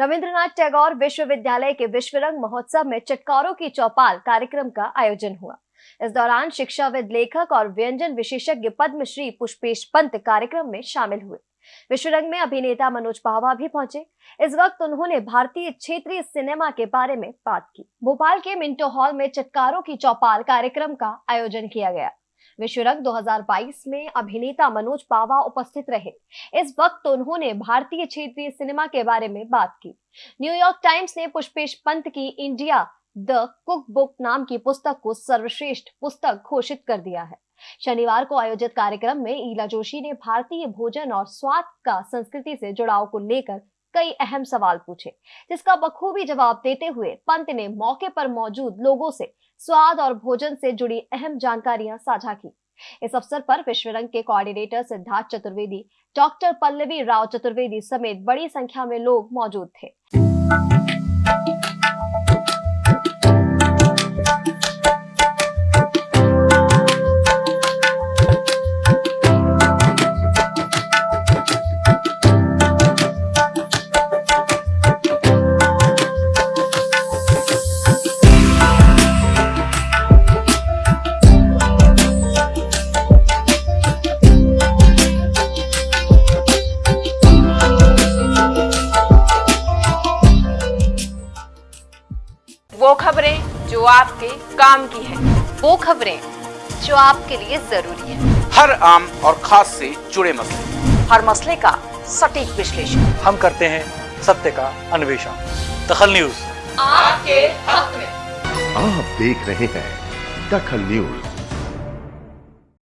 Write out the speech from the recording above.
रविंद्रनाथ टैगोर विश्वविद्यालय के विश्वरंग महोत्सव में चटकारों की चौपाल कार्यक्रम का आयोजन हुआ। इस दौरान शिक्षाविद लेखक और व्यंजन विशेषज्ञ पद्मश्री पुष्पेश पंत कार्यक्रम में शामिल हुए। विश्वरंग में अभिनेता मनोज पावा भी पहुँचे। इस वक्त उन्होंने भारतीय क्षेत्रीय सिनेमा के बारे में बात की। भोपाल के मिंटो हॉल में चटकारों की चौपाल कार्यक्रम का आयोजन किया गया। विश्वरंग 2022 में अभिनेता मनोज पावा उपस्थित रहे। इस वक्त उन्होंने भारतीय क्षेत्रीय सिनेमा के बारे में बात की। न्यूयॉर्क टाइम्स ने पुष्पेश पंत की इंडिया द कुक बुक नाम की पुस्तक को सर्वश्रेष्ठ पुस्तक घोषित कर दिया है। शनिवार को आयोजित कार्यक्रम में ईला जोशी ने भारतीय भोजन और स्वाद का संस्कृति से जुड़ाव को लेकर कई अहम सवाल पूछे, जिसका बखूबी जवाब देते हुए पंत ने मौके पर मौजूद लोगों से स्वाद और भोजन से जुड़ी अहम जानकारियाँ साझा की। इस अवसर पर विश्व रंग के कोऑर्डिनेटर सिद्धार्थ चतुर्वेदी, डॉक्टर पल्लवी राव चतुर्वेदी समेत बड़ी संख्या में लोग मौजूद थे। वो खबरें जो आपके काम की है। वो खबरें जो आपके लिए ज़रूरी है। हर आम और खास से जुड़े मसले। हर मसले का सटीक विश्लेषण। हम करते हैं सत्य का अन्वेषण। दखल न्यूज़। आपके हक में। आप देख रहे हैं दखल न्यूज़।